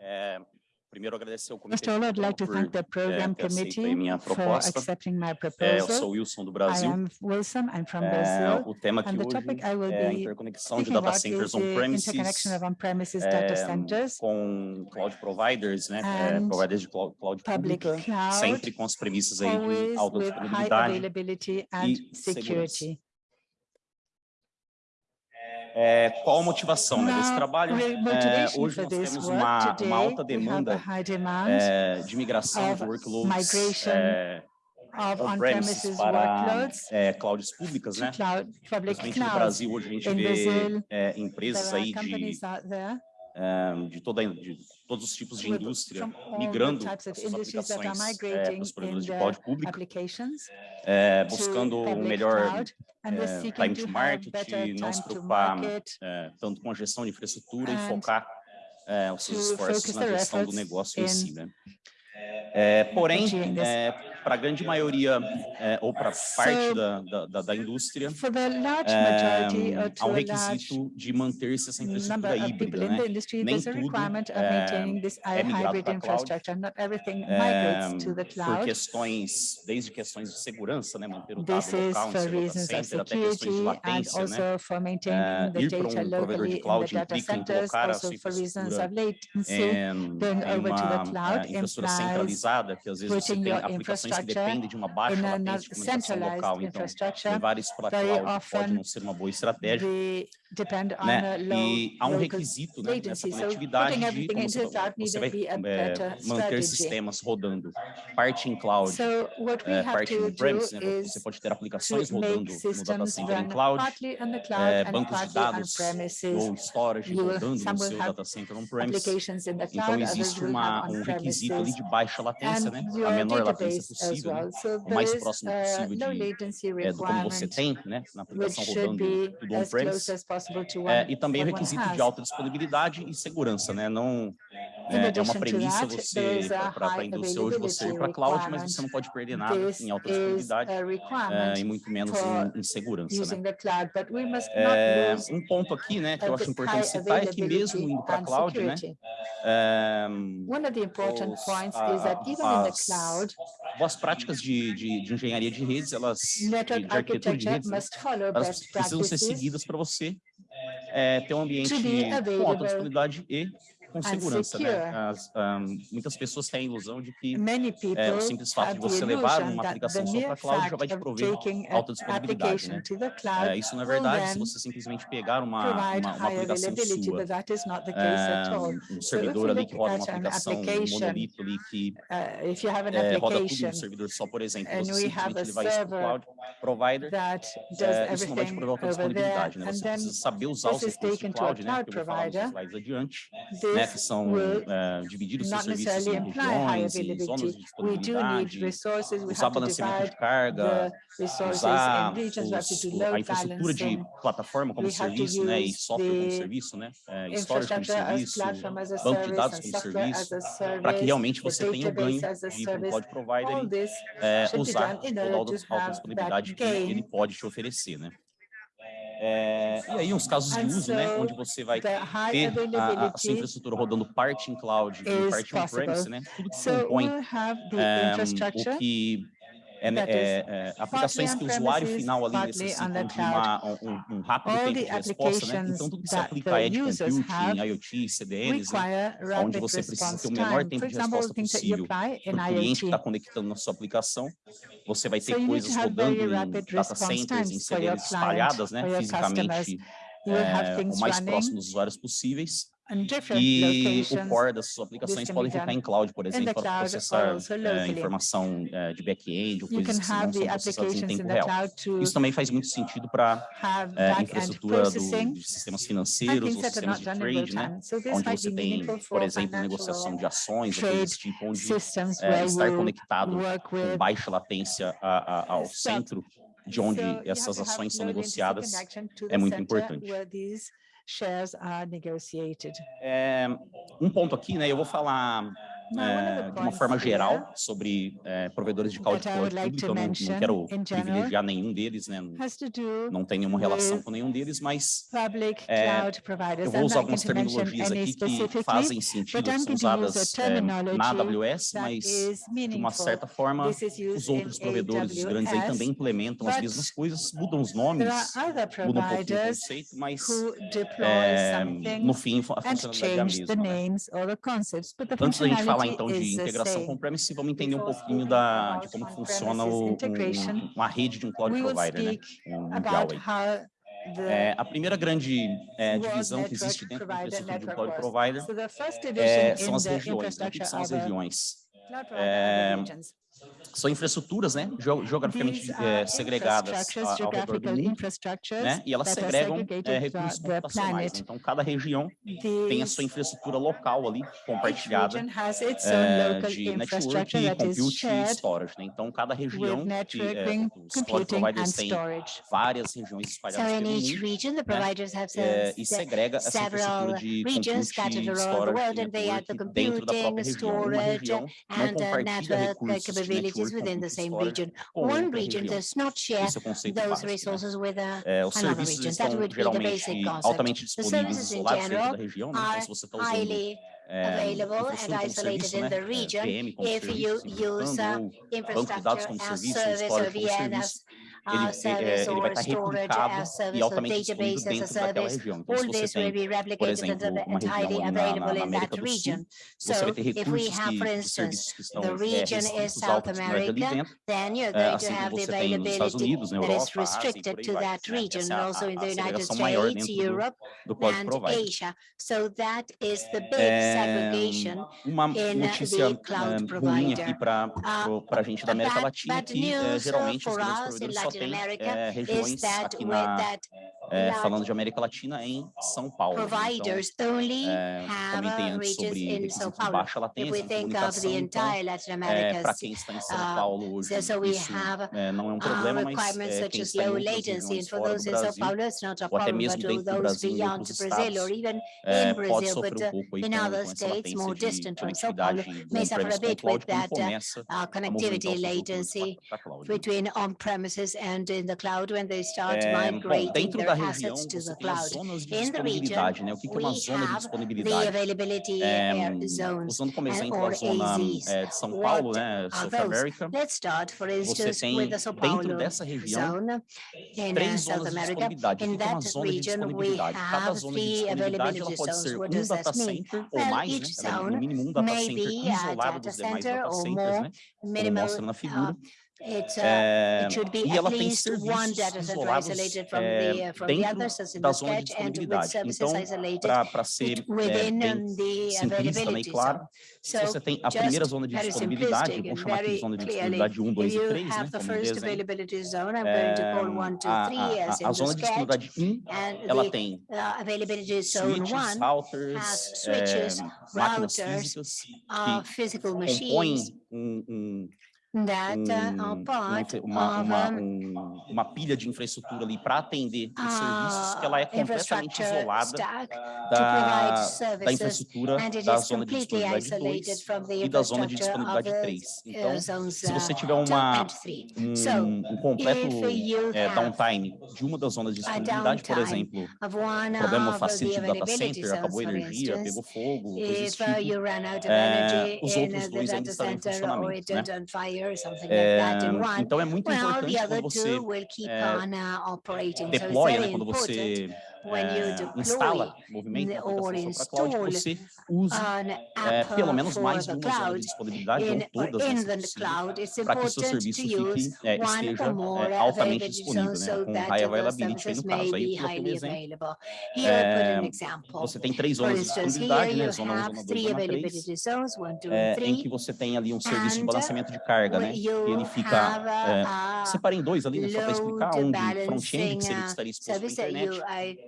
É, primeiro agradecer ao First Comitê of all, I'd like to thank the por program é, committee minha for proposta. accepting my É, eu proposal. sou Wilson do I Brasil. am Wilson, I'm from É, Brazil. o tema the hoje I é a interconexão de Speaking data centers on-premises data é, centers, com cloud providers, né? é, providers de cloud, cloud public pública, cloud, sempre com as premissas aí de always alta with high disponibilidade. availability and e segurança. security. É, qual a motivação né, desse trabalho? É, hoje nós temos uma, uma alta demanda é, de migração de workloads é, of on-premises para workloads é, clouds públicas, né? cloud, public no. Brasil, hoje a gente In vê Brazil, é, empresas aí de, é, de, toda, de todos os tipos de indústria migrando as suas aplicações é, para os provedores de cloud applications é, buscando um melhor cloud, é, time to market não se preocupar é, tanto com a gestão de infraestrutura e focar os seus esforços na gestão do negócio em si, né? Porém. Para a grande maioria, é, ou para parte da, da, da- indústria, For the large é, majority or há um a requisito de manter-se essa infraestrutura híbrida, né? Nem a tudo, é, this é migrado hybrid pra cloud. infrastructure. Not everything É, migrates to the por cloud. questões, desde questões de segurança, né? Manter o dado local no seu data center, até questões de latência, né? the ir para data um provedor de cloud implica em colocar a sua infraestrutura em, em uma cloud eh, infraestrutura centralizada, que às vezes você tem aplicações que dependem de uma baixa latência de comunicação local, então levar isso para cloud pode não ser uma boa estratégia, né? E há um requisito né, nessa conectividade de como você, você vai better manter sistemas rodando, parte em cloud, have parte on-premise, né? Você pode ter aplicações rodando no data center em cloud, and bancos de dados ou storage rodando no seu data center on-premise. Então existe uma, um requisito ali de baixa latência, né? A menor latência database possível, né? well. So o mais is próximo a possível de, é, do como você tem, né? Na aplicação rodando tudo on-premise. É, e também o requisito de alta disponibilidade e segurança, né? Não é, é uma premissa that, você para a indústria hoje você ir para cloud, mas você não pode perder nada em alta is disponibilidade é, e muito menos em, em segurança, né? cloud, É, um ponto aqui, né, que eu of acho importante citar é que mesmo indo para cloud, né, security. é, One of the important points is that even in the cloud, boas práticas de, de, de engenharia de redes, elas de, network de arquitetura de redes, né, elas precisam ser seguidas para você é, ter um ambiente com alta available disponibilidade e com segurança, né? As, ahn, muitas pessoas têm a ilusão de que é, o simples fato de você levar uma aplicação só para mere cloud já vai te prover alta disponibilidade, né? É, isso não é verdade se você simplesmente pegar uma, uma, uma aplicação sua, but that is not the case at é, all. um servidor ali que roda uma aplicação, um monolito ali que Uh, é, roda tudo no servidor só, por exemplo, você simplesmente a levar isso para o cloud provider, é, isso não vai te prover alta disponibilidade, né? Você precisa saber usar to a cloud, né? Que eu vou falar nos slides adiante, né? Que são will é, dividir os seus serviços em regiões e zonas de disponibilidade, we usar balanceamento de carga, usar os- a infraestrutura de plataforma como serviço, né, e software como serviço, né, é, storage como serviço, banco de dados como serviço, para que realmente você tenha o ganho de um cloud provider e é, usar toda a disponibilidade que ele pode te oferecer, né. É, e aí uns casos de uso, né, onde você vai ter a, a sua infraestrutura rodando parte em cloud e parte on-premise, né, tudo que compõe é, infrastructure. o que é, é, é, aplicações que o usuário final ali the de uma, um, um rápido tempo de resposta, né? Então tudo que se aplica a Edge Computing, IoT, CDNs, né? onde você precisa ter o menor tempo de resposta possível para o cliente que está conectando na sua aplicação. Você vai ter coisas rodando em data centers, em CDNs espalhadas, né? Fisicamente, é, o mais próximo dos usuários possíveis. Different E o core das suas aplicações podem ficar em cloud, por exemplo, para processar é, locally. informação é, de back-end ou coisas que não são processadas em tempo real. Isso também faz muito sentido para é, back-end infraestrutura do, de sistemas financeiros ou sistemas de trade, né? So Onde você tem, por exemplo, negociação de ações ou coisas tipo, onde é, estar conectado com baixa latência a- a- ao centro de onde essas ações são negociadas é muito importante. Shares are negotiated. É, um ponto aqui, né? Eu vou falar é, é de uma forma geral sobre é, provedores de cloud computing, like então não, não, quero privilegiar nenhum deles, né? não tenho nenhuma relação com nenhum deles, mas é, eu vou usar algumas terminologias aqui que fazem sentido, são usadas é, na AWS, mas de uma certa forma os outros provedores, os grandes aí também implementam as mesmas coisas, mudam os nomes, mudam um pouquinho o conceito, mas é, no fim a funcionalidade é a mesma. Né? Então, antes da gente falar falar então de integração com o premise e vamos entender um pouquinho da, de como funciona o, um, uma rede de um cloud provider, né? um É, a primeira grande é, divisão que existe dentro do infraestrutura de um cloud provider é, são as regiões. Né, o que são as regiões? É, são infraestruturas, né, geograficamente é, segregadas ao redor do mundo, né, e elas segregam é, recursos computacionais. Né? Então, cada região tem a sua infraestrutura local ali, compartilhada, é, de network, compute e storage. Né? Então, cada região, que, é, os cloud providers têm várias regiões espalhadas pelo mundo, region, né? Eh, e segrega essa infraestrutura de compute e storage dentro da própria região, não compartilha recursos villages within the same region. One region does not share those resources with uh, another region. That would be the basic concept. The services in general are highly available and isolated in the region if you use uh, infrastructure as service or VN as ele, service ele vai estar replicado service, e altamente dentro as a service, região. Então, all this will be replicated tem, por exemplo, and highly available in that region. So if we have, for instance, the region is South America, then you're going to have the availability that is restricted to that region, also in the United States, Europe, and Asia. So that is the big segregation in the cloud provider. Para uh, a gente da América Latina, que geralmente os grandes Latin é, regiões aqui na é, falando de América Latina em São Paulo. Providers então, only é, comentei antes sobre requisitos de baixa latência na comunicação, então, é, para quem está em São Paulo hoje, uh, so isso é, não é um problema, mas é, quem está em outras regiões problem, but até those beyond Brazil or even in Brazil, but pode sofrer um pouco aí com, com essa latência de conectividade do on-premise com o cloud, quando a movimentação do cloud para cloud. Between on-premises and and in the cloud when they start é, migrating bom, their assets to the cloud. In the region, né? que, que é? É, zones, como exemplo zona é, São Paulo, né, South America, Let's start, for instance, with the São Paulo região zone, in, uh, South America. In that region, we have three availability zones. What does that mean? Well, mais, each zone ela é, no data center or more, minimum data centers. Uh, Eh, e ela tem serviços isolados é, dentro da zona de disponibilidade. Então, para ser é, bem simplista também, claro, se você tem a primeira zona de disponibilidade, vamos chamar aqui de zona de disponibilidade 1, 2 e 3, né, como dizem, é, a, a, zona de disponibilidade 1, ela tem switches, routers, máquinas físicas que compõem um, um um, uma, uma, uma, pilha de infraestrutura ali para atender os serviços que ela é completamente isolada da, da infraestrutura da zona de disponibilidade 2 e da zona de disponibilidade 3. Então, se você tiver uma, um, um completo é, downtime de uma das zonas de disponibilidade, por exemplo, problema no facility do data center, acabou a energia, pegou fogo, tipo, é, os outros dois ainda estão em funcionamento, né? É, então é muito importante quando você eh, deploy, né, quando você é, instala movimento na aplicação para cloud, você usa é, pelo menos mais de uma zona de disponibilidade ou todas as para que seu serviço fique, é, esteja é, altamente disponível, né, com high availability no caso. Aí Por coloquei um exemplo. É, você tem três zonas de disponibilidade, né, zona 1, zona 2, zona 3, é, em que você tem ali um serviço de balanceamento de carga, né, que ele fica... É, separei em dois ali, né, só para explicar, um de front-end, que seria que estaria exposto à internet,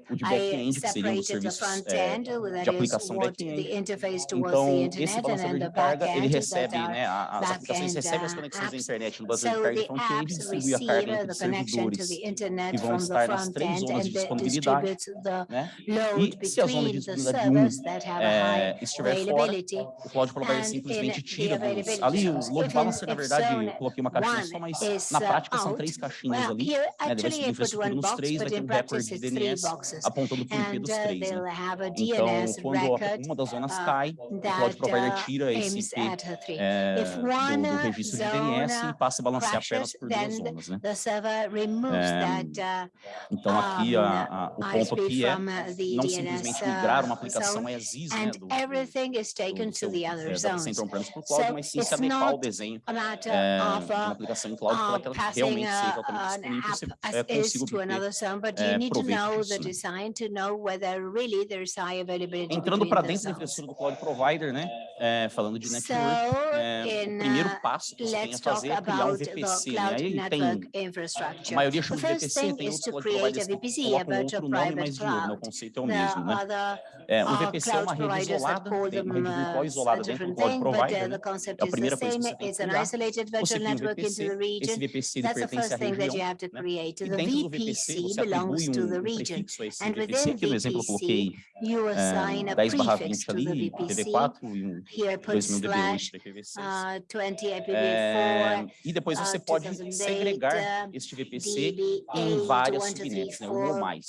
o de back-end, que seria os serviços é, de aplicação back-end. Então, esse balanceador de carga, ele recebe, né, as aplicações recebem as conexões da internet no balanceador de carga front-end e distribui a carga entre os servidores, que vão estar nas três zonas de disponibilidade, né? E se a zona de disponibilidade 1 é, eh, estiver fora, o cloud provider simplesmente tira dos... Ali, o load balancer, na verdade, coloquei uma caixinha só, mas na prática são três caixinhas ali, né, deve ser distribuído nos três, vai ter um recorde de DNS, apontando para o IP dos três. Né? Então, quando uma das zonas cai, o Cloud Provider tira esse IP é, eh, do, do, registro de DNS e passa a balancear apenas por duas zonas. Né? É, então, aqui, a, a, o ponto aqui é não simplesmente migrar uma aplicação ESIS né, do, everything is taken por the on-premise para o cloud, mas sim se adequar ao desenho é, de uma aplicação em cloud para é que ela realmente seja altamente disponível e você é, consiga obter é, proveito disso. Né? design to know whether really there's high availability. Entrando para dentro da infraestrutura do cloud provider, né? É, é falando de network, so, é, in, uh, o primeiro passo que você tem é a fazer é criar um VPC, né? Aí tem a maioria chama de VPC, tem outros cloud providers VPC, que colocam outro nome, mas o conceito é o mesmo, né? É, um VPC é uma rede isolada, tem uma rede virtual isolada dentro do cloud provider, né? É a primeira coisa que você tem que criar. Você cria um VPC, esse VPC pertence à região, né? E dentro do VPC você atribui um prefixo aí, esse VPC, que no exemplo eu coloquei um, 10 eh, barra 20 ali, IPv4 e um 2000DB8 IPv6. Uh, e depois você pode segregar este VPC em várias subnets, né, uma ou mais.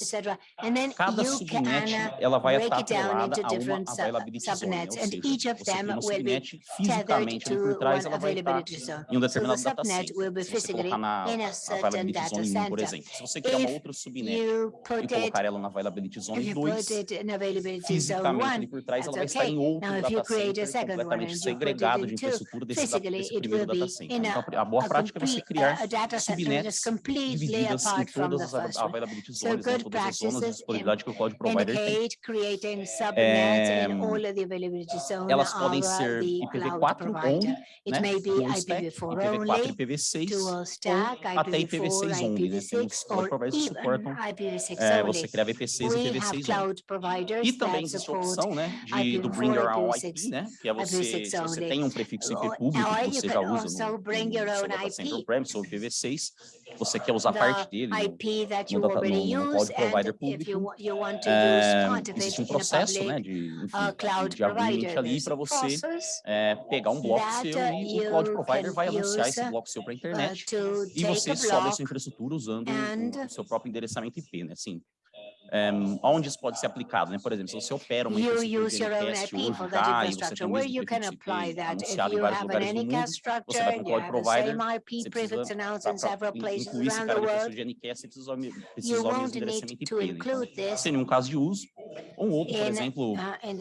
Cada subnet ela vai estar atrelada a uma availability zone, né? ou seja, você tem uma subnet fisicamente ali por trás, ela vai estar em um determinado data center. Se você colocar na availability zone 1, por exemplo, se você quer uma outra subnet e colocar ela na Availability Zone 2, fisicamente por trás, ela vai estar em outro completamente segregado de infraestrutura desse, desse primeiro data. Então, a boa prática é você criar subnets divididas em todas as Availability Zones, né, todas as zonas de disponibilidade que o cloud provider tem. É, elas podem ser IPv4 né, ou né, IPv4 IPv6 ou até IPv6 only, né? Tem uns cloud providers que suportam é, você criar HVP6 e IPv6. E também existe a opção né, de, do Bring Your Own IP, né, que é você, se você tem um prefixo IP público que você já usa no, no, premise ou IPv6, você quer usar parte dele IP no, no, no, no cloud provider público, é, existe um processo né, de, enfim, de agreement ali para você é, pegar um bloco seu e o cloud provider vai anunciar esse bloco seu para a internet e você sobe a sua infraestrutura usando o seu próprio endereçamento IP, né? Assim, um, onde isso pode ser aplicado, né? Por exemplo, se você opera uma infraestrutura de teste hoje e você tem um mesmo prefix em vários lugares do mundo, você vai para o provider, você precisa incluir esse cara de você precisa, endereçamento IP. Né? Então. Um caso de uso, ou um outro, por exemplo,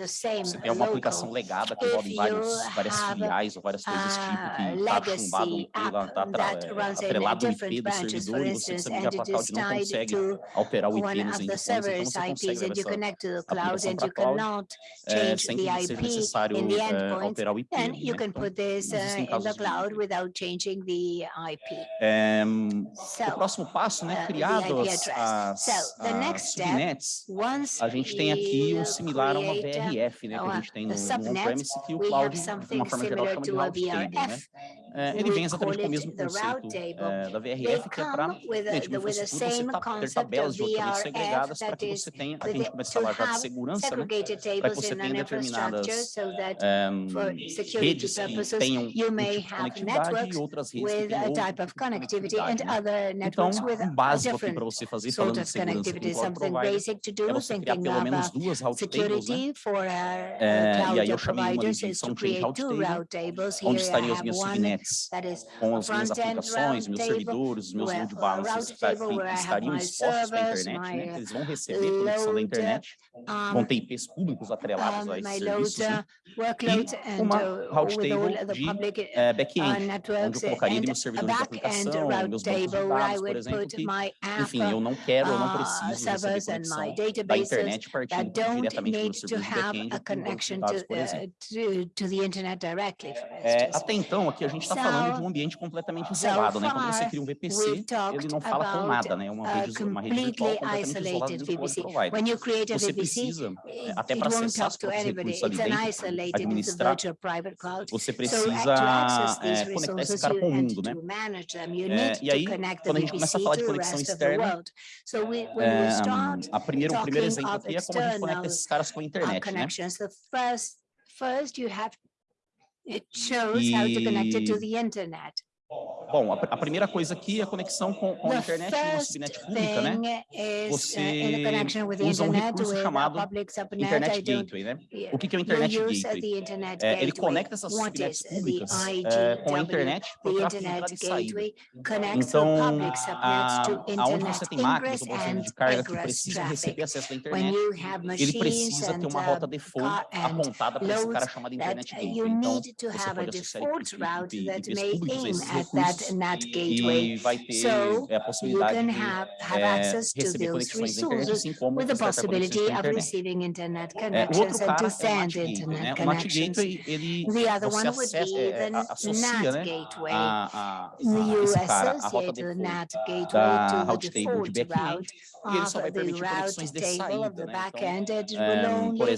você tem uma aplicação legada que envolve vários, várias filiais ou várias coisas tipo, que está chumbado e está é, atrelado ao IP do servidor, e você precisa de o de não consegue operar o IP nos endereços então leverage então, IPs and you connect to the cloud and you cannot eh, change the IP eh, né, então eh, in the IP. then you can put this in the cloud without changing the IP. so, o próximo passo, né, uh, criado as, as, so, the ah, next step, subnets, a gente tem aqui um similar a uma uh, VRF, né, que a gente tem no, on-premise, que o cloud, de uma forma geral, chama de route table, né? ele vem exatamente com o mesmo conceito da VRF, que é para, gente, tá como se tabelas de roteamento segregadas para que você tenha, aqui a gente começa a falar já né? de segurança, né? para que você tenha determinadas eh, eh, um, redes que tenham um tipo de conectividade e outras redes que tenham outro tipo connectivity and então, with um básico aqui para você fazer sort falando de segurança do cloud provider do, é você criar pelo menos duas route tables, né? É, e aí eu chamei uma de são change route table, onde estariam as minhas subnets, com as minhas aplicações, meus servidores, meus load balancers, que tá estariam expostos para a internet, né? Eles vão receber receber conexão da internet, vão ter IPs públicos atrelados a esses serviços, né? e uma route table de eh, uh, back-end, onde eu colocaria meus servidores de aplicação, meus bancos de dados, por exemplo, que, enfim, eu não quero, eu não preciso receber conexão da internet partindo diretamente do meu back-end, por exemplo. É, até então, aqui a gente está falando de um ambiente completamente isolado, né? Então, quando você cria um VPC, ele não fala com nada, né? É uma rede, uma rede virtual completamente isolada When you create a VPC, it, it won't talk to anybody. It's an isolated, it's a virtual private cloud. So precisa, so to access these resources, you mundo, and to manage them, you need to connect them to the rest of the world. So we, when we start um, talking of external uh, connections, the first, first you have it shows how to connect it to the internet. Bom, a, a, primeira coisa aqui é a conexão com, com a internet com uma subnet pública, né? Você usa um recurso chamado Internet Gateway, né? O que, que é o Internet Gateway? É, ele conecta essas subnets públicas é, com a internet para o tráfego de. Então, a, onde você tem máquinas ou bolsas de carga que precisa receber acesso à internet, ele precisa ter uma rota default apontada para esse cara chamado Internet Gateway. Então, você pode associar IPs públicos a at that, in that gateway. So you can have, have access to those resources with the possibility of receiving internet connections and to send internet connections. The other one would be the NAT gateway. You associate the NAT gateway to the default route of the route vai permitir conexões de It will only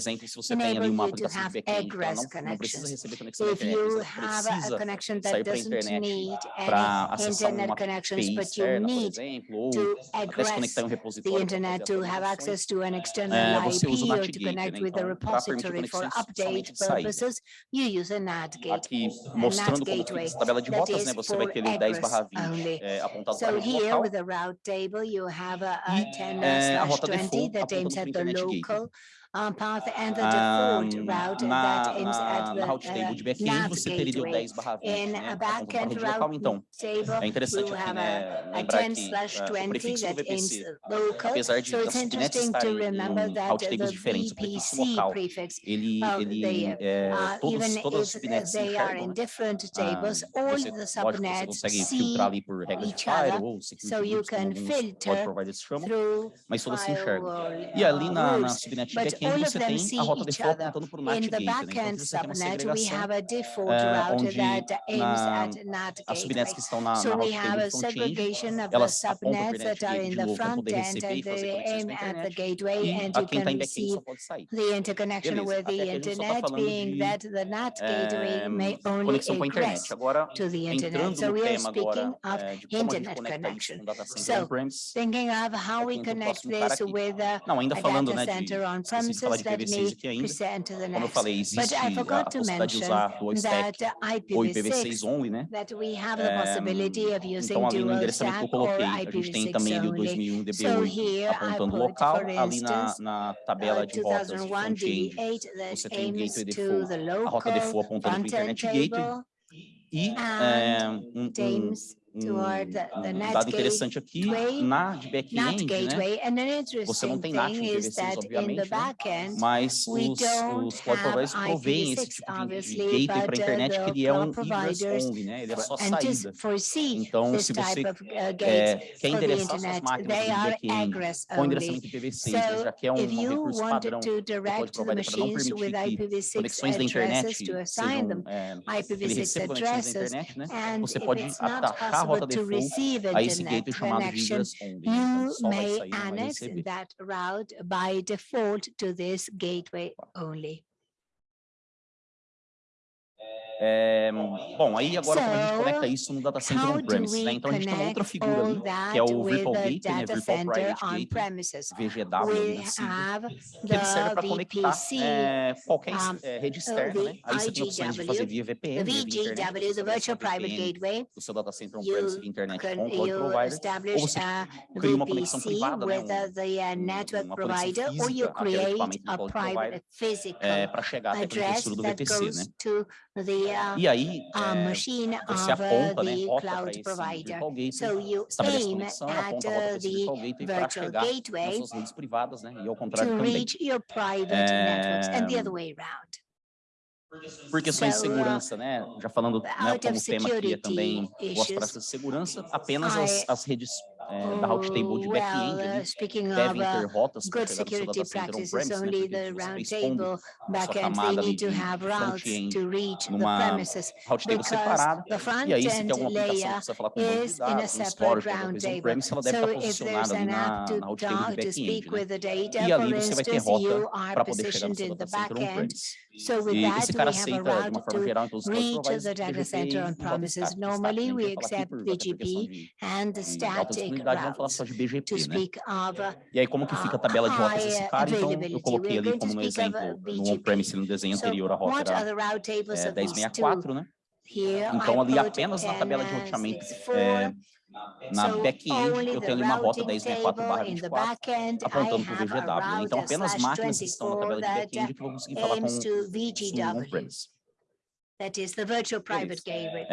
enable you to have egress connections. If you have a connection that doesn't need need any internet connections, but you need to address the internet to have access to an external IP or to connect with the repository for update purposes, you use a NAT gate, a NAT gateway, that is for egress only. So here with the route table, you have a 10 slash 20 that aims at the local, um, path and the default um, route na, that ends na, at the na route table de back-end, você teria o 10 barra 20, In né? Um back-end route então, table, é we'll aqui, né, lembrar que uh, o prefixo do VPC, apesar de so um as subnets estarem em route tables diferentes, o prefixo local, ele, ele é, todos, todas as in enxergam, ah, tables, ah, all você, the subnets consegue filtrar ali so you can filter pode providers chamam, back all of them see each other. In the back-end subnet, we have a default route that aims at NAT gateway. So we have a segregation of the subnets that are in the front end and they aim at the gateway and you can see the interconnection with the internet being that the NAT gateway may only ingress to the internet. So we are speaking of internet connection. So thinking of how we connect this with the data center on-premise preciso falar de IPv6 aqui ainda. Como eu falei, existe a possibilidade de usar o stack ou IPv6 only, né? Então, ali é no endereçamento que eu coloquei, a gente tem também ali o 2001 DB8 apontando o local, ali na, na tabela de rotas de front-end, você tem o gateway default, a rota default apontando para o internet gateway, e é, um, um, um, ah, um dado interessante aqui, na de back-end, né, você não tem native IPv6, obviamente, né, mas os, os cloud providers proveem esse tipo de, de gateway para a internet, que ele é um ingress-only, né, ele é só saída. Então, se você é, quer endereçar suas máquinas de back-end com endereçamento IPv6, já que é um, um recurso padrão do cloud provider para não permitir que conexões da internet sejam, é, IPv6 ele da internet, né, você pode atacar To receive a direct connection. You may annex that route by default to this gateway only. É, bom, aí agora então, como a gente conecta isso no data center on-premise, né? Então a gente tem uma outra figura ali, que é o Virtual Gateway, né? Virtual Private Gateway, VGW, né? assim, que ele serve para conectar é, qualquer um, é, rede externa, né? Aí você tem opções de fazer via VPN, VGW, via internet, VGW, Virtual Private Gateway, o seu data center on-premise via internet com o cloud provider, ou você cria uma conexão privada, né? Um, network uma provider, física, para eh, chegar até a infraestrutura do VPC, né? e aí é, você aponta, né, rota para esse virtual gateway, so estabelece conexão, aponta a rota para virtual gateway para chegar nas suas redes privadas, né, e ao contrário também. É, por questões de segurança, né? Já falando né, como tema aqui é também os processos de segurança, apenas as, as redes the de back-end well, uh, speaking of, uh, good security practices only the Roundtable back-end, they need to have routes to reach the premises because the front-end layer is in a separate Roundtable. So if there's an app to talk, to speak with the data, for instance, you are positioned in the back-end, so with that, we have a route to reach the data center on premises. Normally, we accept BGP and the static oportunidade, vamos falar só de BGP, né? É. E aí, como que fica a tabela de rotas desse cara? Então, eu coloquei ali como um exemplo, no on-premise, no desenho anterior, a rota era é, 1064, né? Então, ali apenas na tabela de roteamento, é, na back-end, eu tenho ali uma rota 1064-24 apontando para o VGW. Então, apenas máquinas que estão na tabela de back-end que vão conseguir falar com o on-premise. that is the virtual private gateway.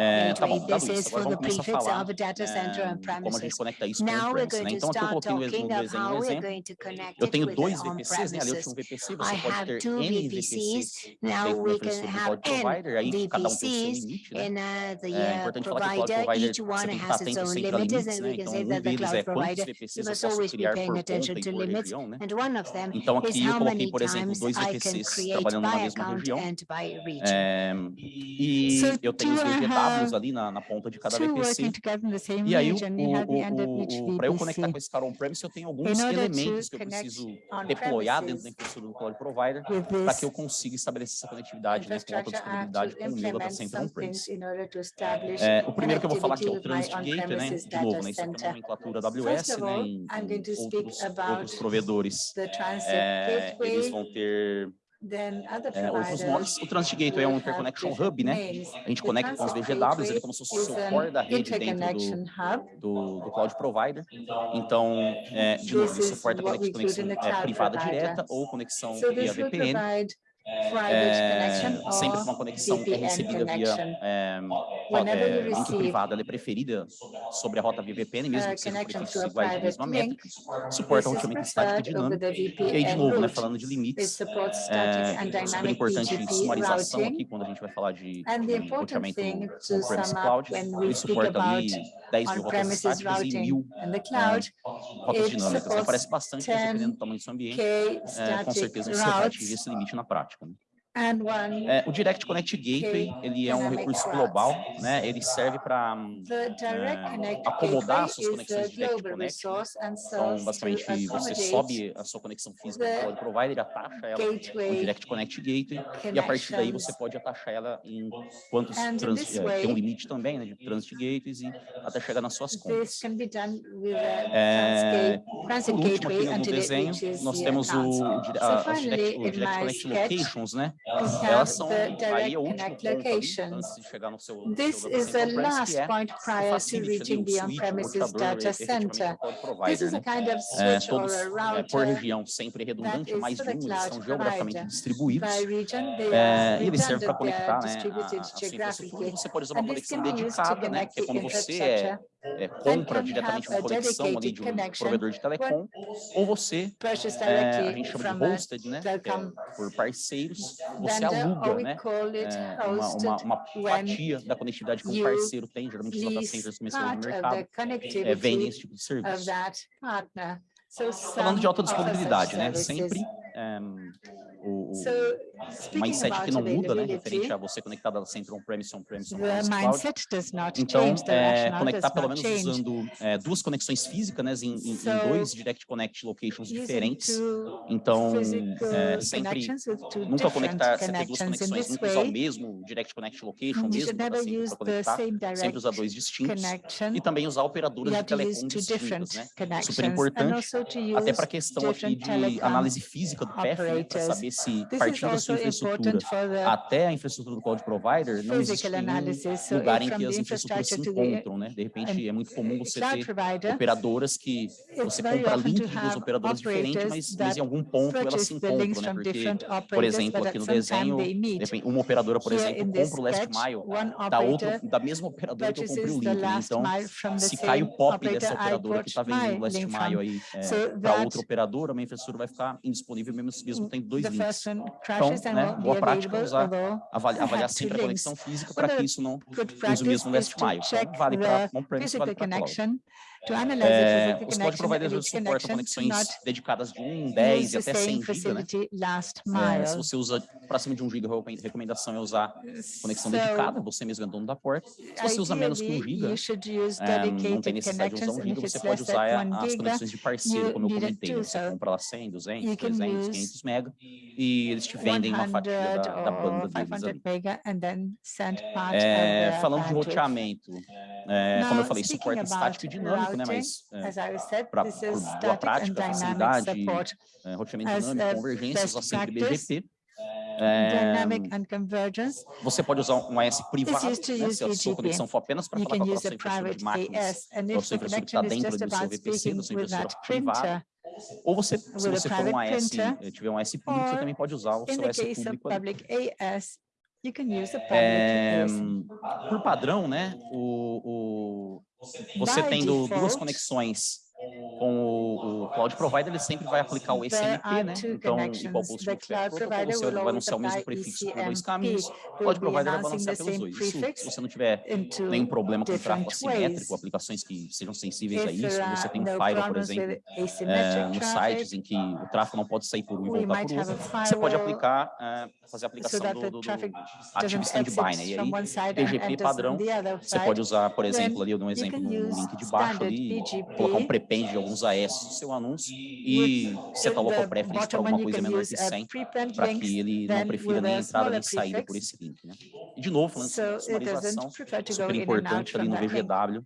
This is for the prefix of a data center and premises. Now we're going to start talking of how we're going to connect it with on-premises. I have two VPCs. Now we can have N VPCs in uh, the uh, provider. Each one has its own limits, and we can say that the cloud provider must always be paying attention to limits. And one of them is how many times I can create by account and by region. E eu tenho os VGWs ali na, na, ponta de cada VPC. E aí, para eu conectar com esse cara on-premise, eu tenho alguns elementos que eu preciso deployar dentro da infraestrutura do cloud provider para que eu consiga estabelecer essa conectividade, né, com alta disponibilidade com o nível para centro on-premise. É, o primeiro que eu vou falar aqui é o Transit Gateway, né, de novo, né, isso aqui é uma nomenclatura AWS, né, em, outros, outros provedores. É, eles vão ter é, é, os, o Transgate é um Interconnection Hub, né? A gente conecta com os DGWs, ele é como se fosse o seu core da rede dentro do, do, do Cloud Provider. Então, é, de novo, ele suporta conexão é, privada direta ou conexão via VPN. É, sempre uma conexão que é recebida via é, é, link privado, ela é preferida sobre a rota VPN, mesmo que sejam prefixos iguais de mesma métrica, suporta um ultimamente estático e dinâmico. E aí, de novo, né, falando de limites, é, é super importante a sumarização aqui, quando a gente vai falar de roteamento on-premise cloud, ele suporta ali 10 mil rotas estáticas e mil é, rotas dinâmicas. Aparece bastante, né, dependendo do tamanho do seu ambiente, é, com certeza você vai atingir esse limite na prática. Dutchman É, o Direct Connect Gateway, ele é um recurso global, né? ele serve para hum, é, acomodar suas conexões de Direct Connect. Né? Então, basicamente, você sobe a sua conexão física com cloud provider, atacha ela no Direct Connect Gateway, e a partir daí você pode ataxar ela em quantos trans, é, tem um limite também né, de Transit Gateways e até chegar nas suas contas. É, por último, aqui no desenho, nós temos o, o, a, a Direct, o Direct Connect Locations, né? Elas, elas são aí é o último ponto de chegar no This seu is the last point prior to reaching the on-premises é data center. This is a né? kind of é, switch é, or a router. Por região sempre redundante, mais de um, eles são geograficamente distribuídos. É, e eles servem para conectar né, a, a sua infraestrutura. Você pode usar uma conexão dedicada, né, que é quando você é é, compra diretamente uma conexão ali de um provedor de telecom, ou você, é, a gente chama de hosted, né, é, por parceiros, você aluga, né, é, uma, uma, uma, fatia da conectividade que um parceiro tem, geralmente os data centers comerciais no mercado, é, vendem esse tipo de serviço. Falando de alta disponibilidade, né, sempre um, o, so, mindset que não muda, né, referente a você conectado a centro on-premise, on-premise, on-premise. Então, é, conectar pelo menos usando é, duas conexões físicas, né, em, em, dois Direct Connect locations diferentes. Então, é, sempre, nunca conectar, sempre duas conexões, nunca usar o mesmo Direct Connect location, mesmo assim, para conectar, sempre usar dois distintos. E também usar operadoras de telecom distintas, né? Super importante, até para a questão aqui de análise física dinâmica do PEF para saber se, partindo da sua infraestrutura até a infraestrutura do cloud provider, não existe um lugar em que as infraestruturas se encontram. Né? De repente, é muito comum você ter operadoras que você compra link duas operadoras diferentes, mas, mas em algum ponto elas se encontram. Né? Porque, por exemplo, aqui no desenho, uma operadora, por exemplo, compra o last mile da, ah, tá outra, da mesma operadora que eu comprei o link. Né? Então, se cai o pop dessa operadora que está vendendo o last mile aí é, para outra operadora, a minha infraestrutura vai ficar indisponível o memecismo tem dois links. Então, né, boa prática é usar, avaliar, avaliar sempre a conexão física para que isso não, os o mesmo gaste maio. Então, vale para on-premise, vale para cloud. É, os cloud providers each suportam conexões dedicadas de 1, 10 use e até 100 same GB, né? É, se você usa para cima de 1 GB, a recomendação é usar conexão So, dedicada, você mesmo é dono da porta. Se você usa menos que 1 ideally, GB, é, não tem necessidade de usar connections, 1 and GB, você pode usar than a- 1 as giga, conexões de parceiro, como eu comentei. né? Você so compra lá 100, 200, you can 300, use 500 mega e eles te vendem uma fatia 100 da, da banda deles 500 ali. É, the falando de roteamento, é, como eu falei, about estático e dinâmico, né? routing, Mas é, As I said, pra- this por is boa static and prática, dynamic facilidade, é, roteamento dinâmico, a convergência, usar sempre BGP. É, você pode usar um AS privado, né, se a sua conexão for apenas para falar com a sua a infraestrutura de máquinas, a sua the infraestrutura está dentro do seu VPC, da sua infraestrutura privada, ou você, se a você for um AS, eh, tiver um AS público, você também pode usar o seu the AS público you can use a public É, por padrão, né, o, o, você tendo duas conexões com o, o cloud provider, ele sempre vai aplicar o ECMP, né? Então, igual post provider você will vai anunciar o mesmo prefixo por dois caminhos, o cloud provider vai balancear pelos dois. Isso, se você não tiver nenhum problema com tráfego different assimétrico, aplicações que sejam sensíveis a isso, você tem um firewall, por exemplo, é, nos sites em que o tráfego não pode sair por um e voltar por outro, você pode aplicar, é, fazer a aplicação do, do, do ativo standby, né? E aí, enters padrão, você pode usar, por exemplo, ali, eu dou um exemplo use link de baixo ali, colocar um prepend de alguns AS no seu anúncio e In local the preference para alguma coisa menor que a 100, prepend para que ele não prefira nem entrada nem saída por esse link, né? E de novo, falando So it sumarização, super importante ali no. VGW,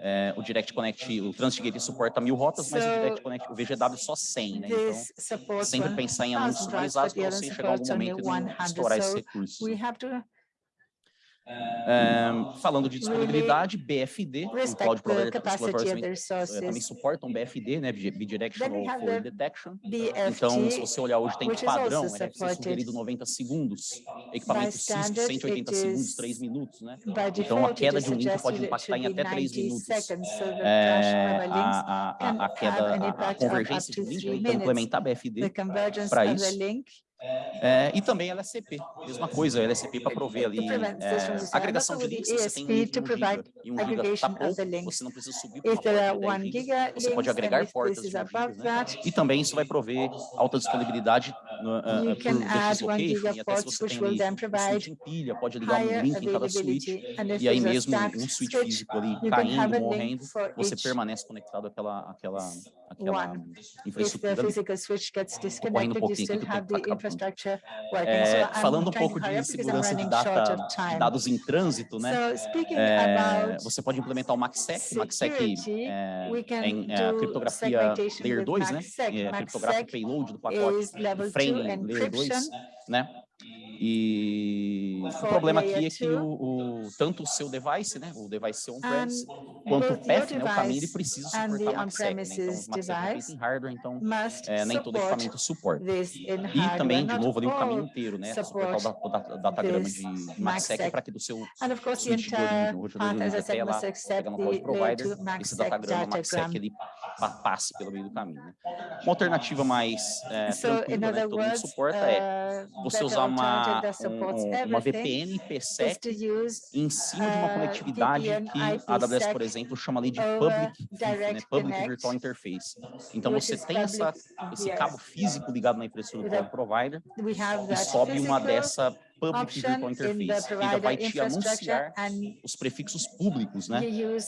é, o Direct Connect, o Transit Gateway suporta mil rotas, mas o Direct Connect, o VGW só 100, né? Então, sempre pensar em anúncios 1,000 routes, sumarizados but the para você chegar algum momento e não 100. estourar esses So É, falando de disponibilidade, BFD, o Cloud Provider Exploratório of também, suportam BFD, né, Bidirectional the Detection. Então, se BFT, você olhar hoje, tem padrão, é sugerido 90 segundos, equipamento Cisco standard, 180 it segundos, is 3 minutos, né? Então, a queda de um link pode impactar em até 3 90 minutos. É, a a, a, a, queda, a, a convergência de link, né? então implementar BFD para isso. É, e também LSCP, mesma coisa, LSCP para prover ali é, destroying. agregação de links, você tem um ESP link de to 1 giga e 1 giga está pouco, você não precisa subir para uma porta are de 10 one gigas, giga você pode agregar portas this is de 1 above gigas, né? E também isso vai prover alta disponibilidade uh, You por can add one location, giga até se ports, você which will then provide pilha, pode ligar um link em cada switch, availability. And if e aí mesmo um switch físico ali you can have caindo, morrendo, você permanece conectado àquela, àquela, àquela one. If the infraestrutura ali. physical switch gets correndo um pouquinho tá. É, falando um pouco de segurança de, data, dados em trânsito, né? É, você pode implementar o MACSEC, MACSEC é, can em é, a criptografia Layer with 2, né? É, criptografia payload do pacote is level do 2 framing Layer 2, encryption. né? E o problema aqui é que o, o- tanto o seu device, né, o device on-premise, And quanto o path, né, o caminho, ele precisa suportar MACSEC, né? Então, o MACSEC é em hardware, então é, nem todo equipamento suporta. E também, de novo, ali o caminho inteiro, né? Suportar o data- o datagrama de MACSEC MACSEC. para que do seu switch de origem, o roteador de até lá, cloud layer provider, 2 esse datagrama datagram. MACSEC ele pa- passe pelo meio do caminho. Né? Uma alternativa mais é, tranquila, né, que todo mundo suporta é uh, você usar uma, um- um- uma VPN IPsec em cima de uma uh, conectividade que a AWS, por exemplo, chama ali de Public, VIF, né? Public Virtual Interface. Então você tem essa, esse cabo físico ligado na infraestrutura provider e sobe uma dessa Public Virtual Interface, que ainda vai te anunciar os prefixos públicos, né?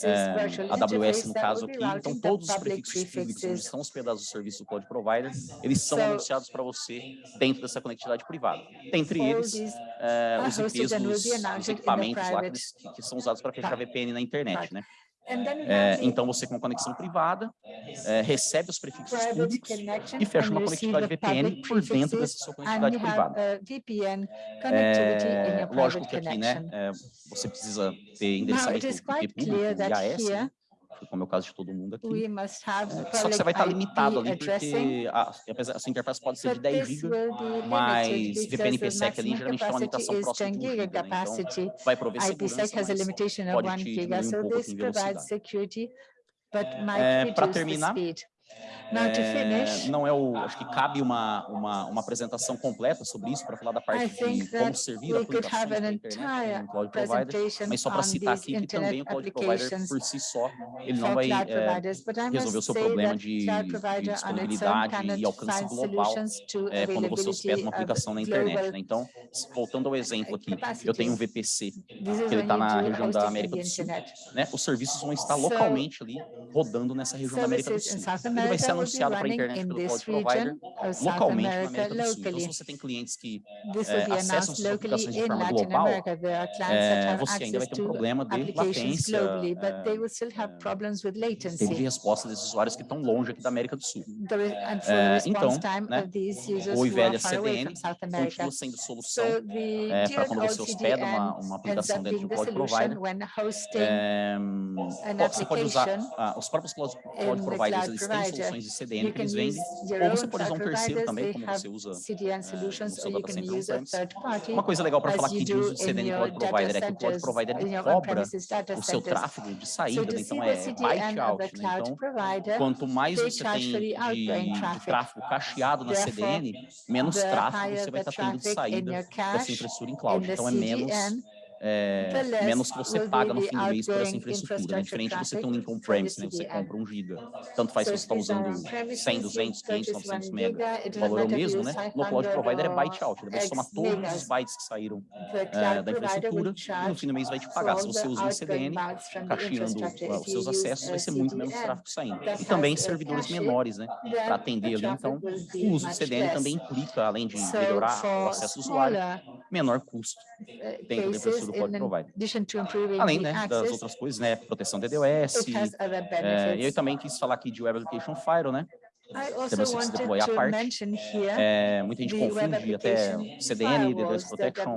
É, AWS no caso aqui, então todos os prefixos públicos onde estão hospedados o serviço do Cloud Provider, eles são anunciados para você dentro dessa conectividade privada. Dentre eles, é, os IPs dos, dos equipamentos lá que, que- são usados para fechar VPN na internet, né? É, the então você com uma conexão privada, é, recebe os prefixos públicos e fecha uma conectividade VPN por dentro dessa sua conectividade privada. É, lógico que aqui, né, é, você precisa ter endereçamento IP público, IAS, né, here como é o caso de todo mundo aqui. we must have É, Só que você vai estar limitado ali, addressing, porque a, apesar, a sua interface pode ser de but 10 this GB, limited mas because VPN the IPsec ali geralmente tem uma limitação próxima 10 de 1 giga GB, né? Então vai prover segurança, a mas of pode 1 te diminuir um pouco em provides velocidade. É, the terminar, to É, não é o, acho que cabe uma, uma, uma apresentação completa sobre isso para falar da parte de como servir aplicações da internet entire no Cloud Provider, mas só para citar aqui que também internet o Cloud Provider por si só, ele não vai é, resolver o seu problema de, de disponibilidade e alcance global é, quando você hospeda uma aplicação na internet. Né? Então, voltando ao exemplo aqui, eu tenho um VPC, que ele está na região da América do Sul, internet. né? Os serviços vão estar localmente ali, rodando nessa região da América do Sul. Ele vai ser anunciado para a internet in pelo Cloud Provider localmente na América do Sul. Então, se você tem clientes que be acessam suas aplicações de forma global, have você ainda vai ter um problema de latência, globally, but eh, they will still have problems with tempo de latency. resposta desses usuários que estão longe aqui da América do Sul. Response então, né, O away CDN continua sendo solução So the para quando você hospeda uma, uma aplicação dentro do Cloud Provider. É, você pode usar, ah, os próprios Cloud, cloud Providers, eles têm soluções de CDN que eles vendem, ou você pode usar um terceiro também, como você usa CDN solutions, on-premise. Uma coisa legal para falar aqui de uso de CDN Cloud Provider é que o Cloud Provider ele cobra o seu tráfego de saída, então é byte out, né? Então, quanto mais você tem de, de tráfego cacheado na CDN, menos tráfego você vai estar tendo de saída dessa infraestrutura em cloud. Então é menos é, menos que você paga no fim do mês por essa infraestrutura. Né? Diferente de você ter um link on-premise, né? Você CDN. compra um giga. Tanto faz se você está these are usando on-premises, 100, you 200, 500, purchase 900 one mega. O valor é o if mesmo, né? No Cloud 500 Provider é byte out. Ele vai somar todos os bytes que saíram é, da infraestrutura e no fim do mês vai te pagar. Se você usa um CDN, cacheando os seus acessos, vai ser muito menos CDN tráfego saindo. E também servidores menores, né? Para atender the ali. Então, o uso do CDN também implica, além de melhorar o acesso do usuário, menor custo dentro da infraestrutura do Cloud Provider. Além né, das outras coisas, né? Proteção DDoS. é, e eu também quis falar aqui de Web Application Firewall, né? Você precisa wanted deployar a parte. É, muita gente confunde até CDN, DDoS Protection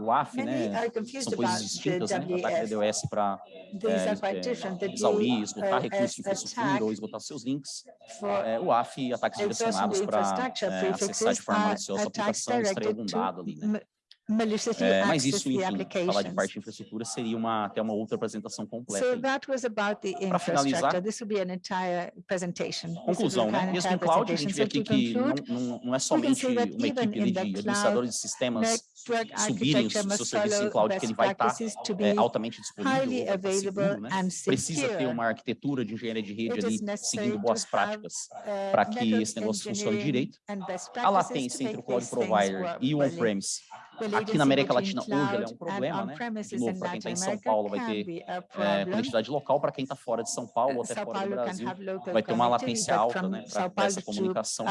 WAF. né? São coisas distintas, né? Ataque. DDoS para é, exaurir, esgotar recursos de infraestrutura attack ou esgotar seus links. É, o WAF, ataques direcionados para é, acessar de forma maliciosa a aplicação e extrair algum dado ali, né? É, mas isso, enfim, falar de parte de infraestrutura seria uma, até uma outra apresentação completa. So that was about the Pra finalizar, infrastructure. This will be an entire presentation. Conclusão, né? Mesmo em cloud, a gente vê aqui que não, não, é somente uma equipe de administradores de sistemas subirem os seus must serviços em cloud, que ele vai estar to be é, altamente disponível, estar seguro, né? Precisa ter uma arquitetura de engenharia de rede ali, seguindo boas práticas, uh, para que esse negócio funcione direito. A latência entre o cloud provider e o on-premise Aqui na América Latina hoje é um problema, né? De novo, para quem está em São Paulo vai ter a é, conectividade local, para quem está fora de São Paulo ou até fora do Brasil, vai ter uma latência alta, né? Para essa comunicação.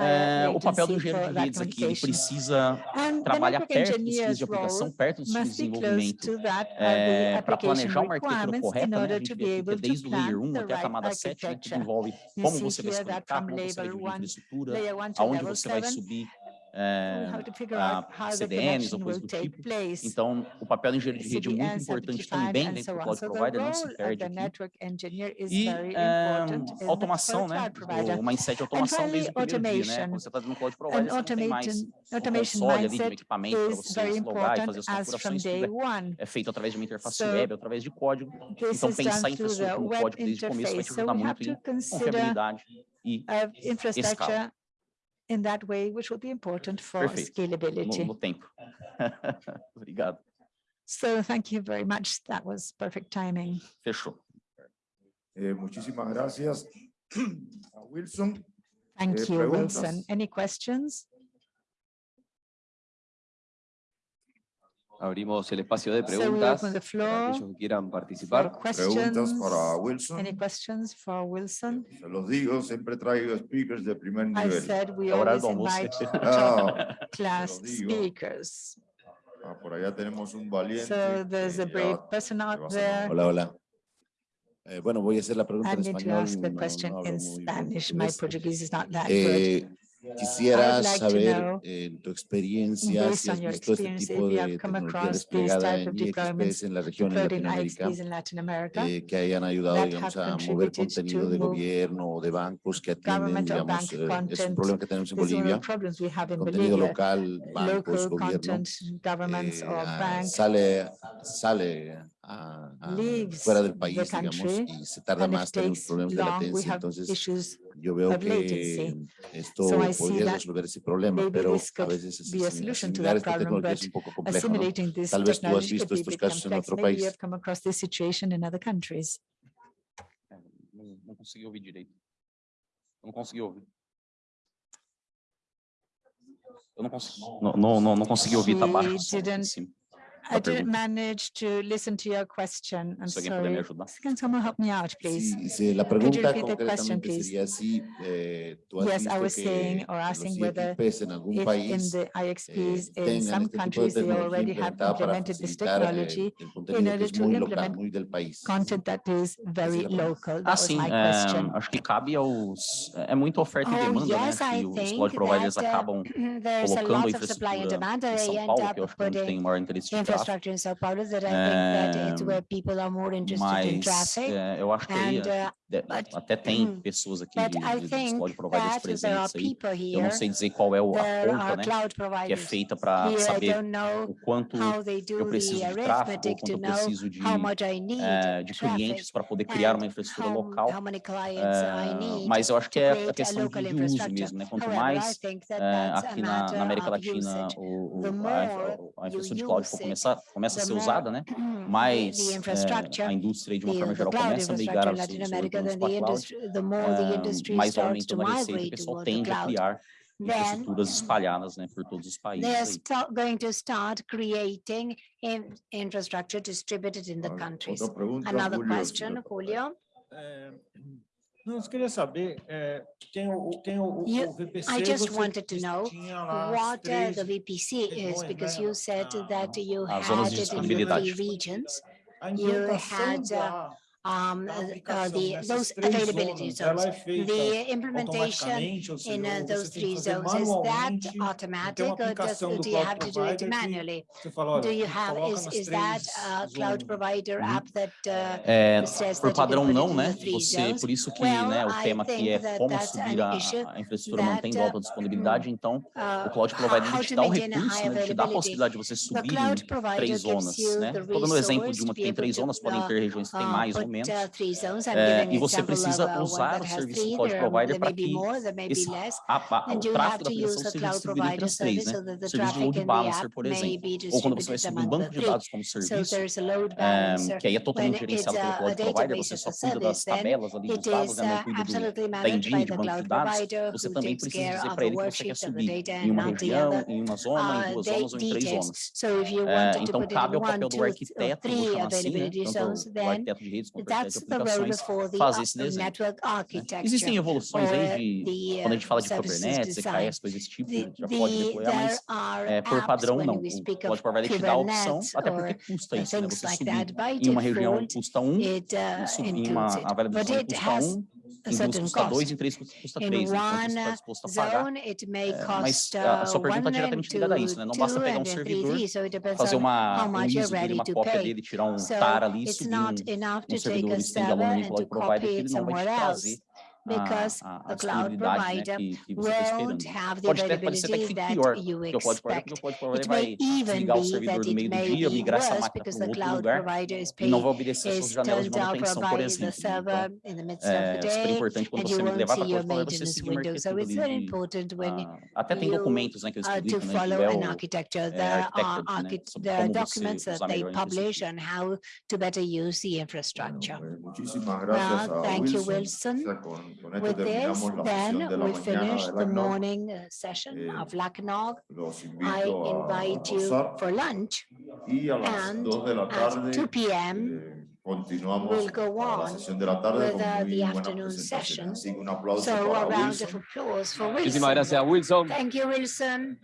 É, o papel do engenheiro de redes aqui, ele precisa trabalhar perto dos engineer's de aplicação, perto dos times de desenvolvimento, é, para planejar uma arquitetura correta, né? A gente vê aqui desde o layer plan 1 the até a camada 7, né? Que envolve como você vai se conectar, como você vai dividir one, infraestrutura, aonde você vai subir é, a how the CDNs ou coisas do tipo. place. Então, o papel do engenheiro de rede é muito importante também dentro do. Cloud Provider, não se perde aqui. E the automação, né? O mindset de automação finally, desde o primeiro dia, né? Quando você está no Cloud Provider, você não tem mais automation console ali de um equipamento para você logar e fazer as configurações, tudo é, é feito através de uma interface So, web, através de código. Então, pensar em infraestrutura web código desde o começo vai te ajudar muito em confiabilidade e infrastructure in that way, which will be important for Perfeito. scalability. no, no tempo. Obrigado. So thank you very much. That was perfect timing. Fechou. Eh, muchísimas gracias a Wilson. Thank Eh, you, preguntas? Wilson. Any questions? Abrimos el espacio de preguntas para aquellos que quieran participar. Preguntas para Wilson. Any questions for Wilson? Los digo, siempre traigo speakers de primer nivel. I said we Ahora vamos. Ah, speakers. Ah, por allá tenemos un valiente. So there's a brave person out there. Hola, hola. Eh, bueno, voy a hacer la pregunta en español. My Portuguese is not that eh, good. Quisiera like saber en eh, tu experiencia si has visto este tipo de tecnología desplegada en IXPs en la región en Latinoamérica eh, que hayan ayudado digamos, a mover contenido de gobierno o de bancos que atienden, digamos, eh, es un problema que tenemos en Bolivia, contenido local, bancos, gobierno, eh, sale, sale a, a fuera del país, country, digamos, y se tarda más, tenemos problemas de latencia, entonces yo veo que esto so podría resolver ese problema, pero a veces asimilar esta tecnología es un poco complejo, ¿no? Tal vez tú has visto estos casos en otro país. É, não consegui ouvir direito. Não consegui ouvir. Eu não consegui, não, não, não, não consegui ouvir, tá baixo. I didn't manage to listen to your question. I'm so sorry. Can someone help me out, please? Sí, sí. La pregunta Could you repeat the question, please? Si, eh, yes, I was saying or asking whether if país, in the IXPs eh, in some countries they already have implemented this technology in order to implement local, content that is very local. That assim, was my eh, question. É, acho que cabe aos... É muita oferta oh, e demanda, yes, né? Que os cloud providers uh, acabam colocando a infraestrutura em São Paulo, que eu acho que é onde tem maior interesse infrastructure in São Paulo is that I think that it's where people are more interested in traffic. eu acho que and. But, até tem mm, pessoas aqui de, de Cloud provar presentes presença aí. Eu não sei dizer qual é a conta, né, que é feita para saber o quanto eu preciso de tráfego, quanto eu preciso de, uh, de clientes para poder criar uma infraestrutura local. Uh, mas eu acho que é a questão de uso mesmo, né? Quanto mais uh, aqui na, na, América Latina o, o, a, a, infraestrutura de cloud for começar, começa a ser usada, né? Mais eh, a indústria de uma forma geral começa a migrar a sua solutions the industry, the more the industry starts to migrate to the cloud. tende a né, por todos os. They're going to start creating infrastructure distributed in the countries. Another question, Julio. You, I just wanted to know what uh, the VPC is, because you said that you had it in three regions. You had uh, um, uh, the, those availability zones. zones. É the implementation seja, in uh, those three zones, is that automatic or does, do, do you have to do it manually? Fala, olha, do you have, is, is that a cloud provider app that uh, é, says por padrão that não, né? Você, por isso que well, né, o tema aqui é como subir a, a infraestrutura mantendo alta uh, disponibilidade, então uh, o cloud provider te dá o recurso, né, te dá a possibilidade de você subir em três zonas, né? Estou dando exemplo de uma que tem três zonas, podem ter regiões que tem mais ou momentos. É, eh, e você precisa usar o serviço do cloud provider para que esse, a, a, o tráfego da aplicação seja distribuído entre as três, né? O serviço de load balancer, por exemplo. Ou quando você vai subir um banco de dados como serviço, eh, que aí é totalmente gerenciado pelo cloud provider, você só cuida das tabelas ali dos dados, né? cuida do, da engine de banco de dados, você também precisa dizer para ele que você quer subir em uma região, em uma zona, em duas zonas ou em três zonas. então, cabe ao papel do arquiteto, vou chamar eh, assim, né? Tanto o arquiteto de redes That's the road faz né? Existem evoluções aí de, quando a gente fala de Kubernetes, EKS, coisas desse tipo, the, já pode deployar, mas é, por padrão não. O Cloudflare te dá a opção, até porque custa isso, né? Você subir em uma região custa um, subir em uma avaliação custa um, em duas custa em três custa tá três. a pagar. É, mas a sua pergunta está é diretamente ligada a isso, né? Não basta pegar um servidor, fazer uma, um ISO dele, uma cópia dele, tirar um tar ali, subir um, um servidor extendalone manipular e provider, que ele não vai te trazer because the cloud provider won't have the availability that you expect. It may even be that it may be worse because the cloud provider is paying, is turned out by the server in the midst of the day, and you won't see your maintenance window. So it's very important when uh, you né, are to follow an architecture. There are, documents that they publish on how to better use the infrastructure. Well, thank you, Wilson con esto With this, la then sesión de la we mañana finish de the LACNOG. morning uh, session Eh, of LACNOG. Los I invito a invite you almorzar for lunch y a las and 2 de la at 2 p.m. eh, continuamos we'll go para la on sesión de la tarde with, uh, the afternoon session. Así que un aplauso So a para round Wilson. of applause for Muchísimas gracias, Wilson. Thank you, Wilson.